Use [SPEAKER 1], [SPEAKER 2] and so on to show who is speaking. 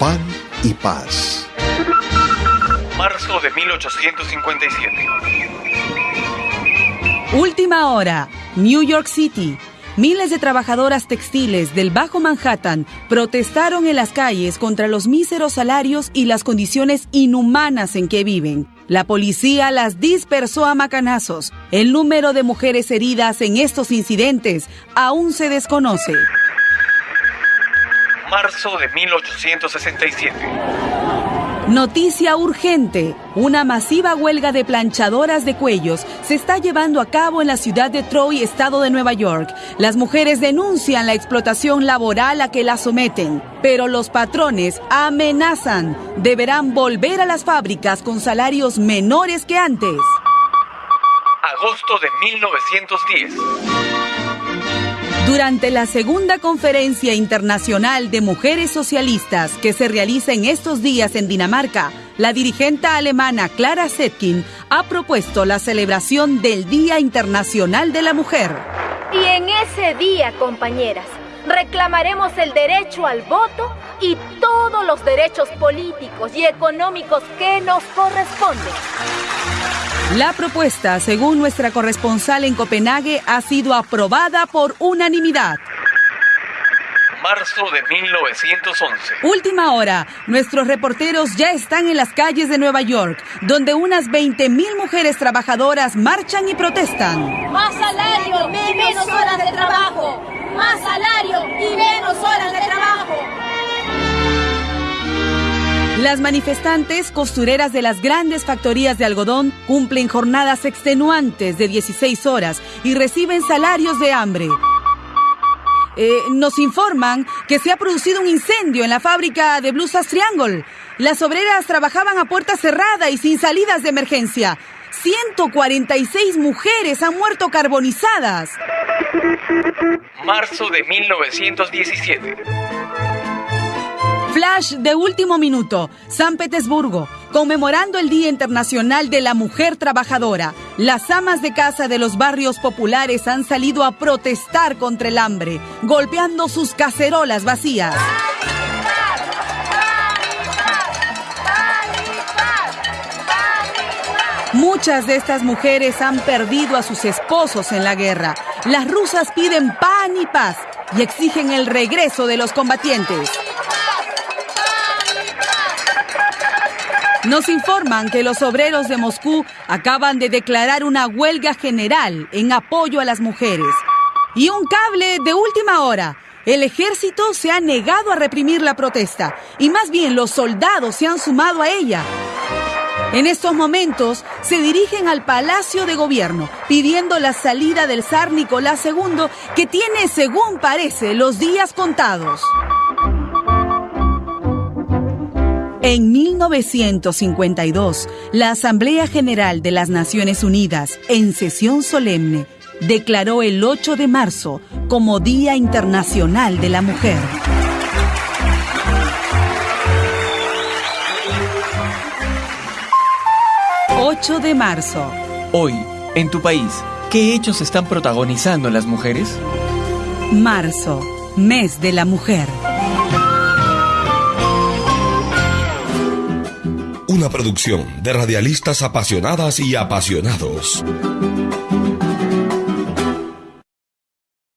[SPEAKER 1] pan y paz.
[SPEAKER 2] Marzo de 1857.
[SPEAKER 3] Última hora, New York City. Miles de trabajadoras textiles del Bajo Manhattan protestaron en las calles contra los míseros salarios y las condiciones inhumanas en que viven. La policía las dispersó a macanazos. El número de mujeres heridas en estos incidentes aún se desconoce.
[SPEAKER 2] Marzo de 1867.
[SPEAKER 3] Noticia urgente. Una masiva huelga de planchadoras de cuellos se está llevando a cabo en la ciudad de Troy, estado de Nueva York. Las mujeres denuncian la explotación laboral a que las someten, pero los patrones amenazan. Deberán volver a las fábricas con salarios menores que antes.
[SPEAKER 2] Agosto de 1910.
[SPEAKER 3] Durante la segunda conferencia internacional de mujeres socialistas que se realiza en estos días en Dinamarca, la dirigente alemana Clara Zetkin ha propuesto la celebración del Día Internacional de la Mujer.
[SPEAKER 4] Y en ese día, compañeras, reclamaremos el derecho al voto y todos los derechos políticos y económicos que nos corresponden.
[SPEAKER 3] La propuesta, según nuestra corresponsal en Copenhague, ha sido aprobada por unanimidad.
[SPEAKER 2] Marzo de 1911.
[SPEAKER 3] Última hora. Nuestros reporteros ya están en las calles de Nueva York, donde unas 20.000 mujeres trabajadoras marchan y protestan.
[SPEAKER 5] Más salario y menos horas de trabajo. Más salario y
[SPEAKER 3] Las manifestantes costureras de las grandes factorías de algodón cumplen jornadas extenuantes de 16 horas y reciben salarios de hambre. Eh, nos informan que se ha producido un incendio en la fábrica de blusas Triangle. Las obreras trabajaban a puerta cerrada y sin salidas de emergencia. 146 mujeres han muerto carbonizadas.
[SPEAKER 2] Marzo de 1917.
[SPEAKER 3] Flash de último minuto, San Petersburgo, conmemorando el Día Internacional de la Mujer Trabajadora. Las amas de casa de los barrios populares han salido a protestar contra el hambre, golpeando sus cacerolas vacías. Muchas de estas mujeres han perdido a sus esposos en la guerra. Las rusas piden pan y paz y exigen el regreso de los combatientes. Nos informan que los obreros de Moscú acaban de declarar una huelga general en apoyo a las mujeres. Y un cable de última hora. El ejército se ha negado a reprimir la protesta y más bien los soldados se han sumado a ella. En estos momentos se dirigen al Palacio de Gobierno pidiendo la salida del zar Nicolás II que tiene, según parece, los días contados. En 1952, la Asamblea General de las Naciones Unidas, en sesión solemne, declaró el 8 de marzo como Día Internacional de la Mujer. ...8 de marzo.
[SPEAKER 6] Hoy, en tu país, ¿qué hechos están protagonizando las mujeres?
[SPEAKER 3] Marzo, mes de la mujer.
[SPEAKER 1] Una producción de radialistas apasionadas y apasionados.